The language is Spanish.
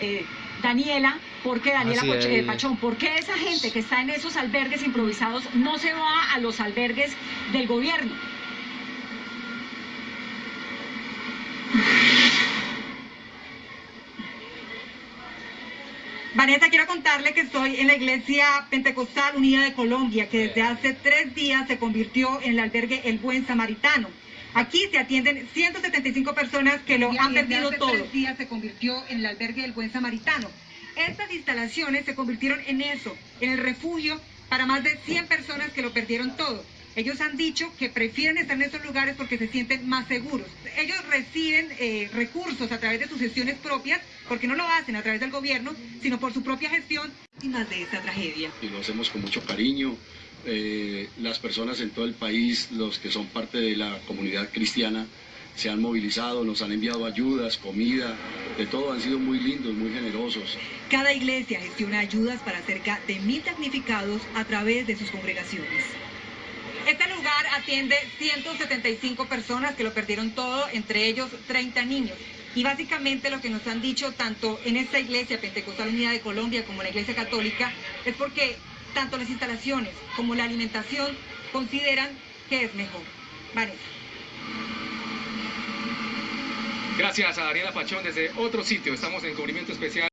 eh, Daniela, ¿por qué Daniela eh. Pachón? ¿Por qué esa gente que está en esos albergues improvisados no se va a los albergues del gobierno? Vanessa, quiero contarle que estoy en la Iglesia Pentecostal Unida de Colombia, que desde hace tres días se convirtió en el albergue El Buen Samaritano. Aquí se atienden 175 personas que lo han perdido todo. Tres días se convirtió en el albergue El Buen Samaritano. Estas instalaciones se convirtieron en eso, en el refugio para más de 100 personas que lo perdieron todo. Ellos han dicho que prefieren estar en esos lugares porque se sienten más seguros. Ellos reciben eh, recursos a través de sus gestiones propias, porque no lo hacen a través del gobierno, sino por su propia gestión. Víctimas de esta tragedia. y lo hacemos con mucho cariño. Eh, las personas en todo el país, los que son parte de la comunidad cristiana, se han movilizado, nos han enviado ayudas, comida, de todo, han sido muy lindos, muy generosos. Cada iglesia gestiona ayudas para cerca de mil damnificados a través de sus congregaciones. Este lugar atiende 175 personas que lo perdieron todo, entre ellos 30 niños. Y básicamente lo que nos han dicho tanto en esta iglesia Pentecostal Unida de Colombia como en la iglesia católica es porque tanto las instalaciones como la alimentación consideran que es mejor. Vanessa. Gracias a Daniela Pachón desde otro sitio. Estamos en cubrimiento especial.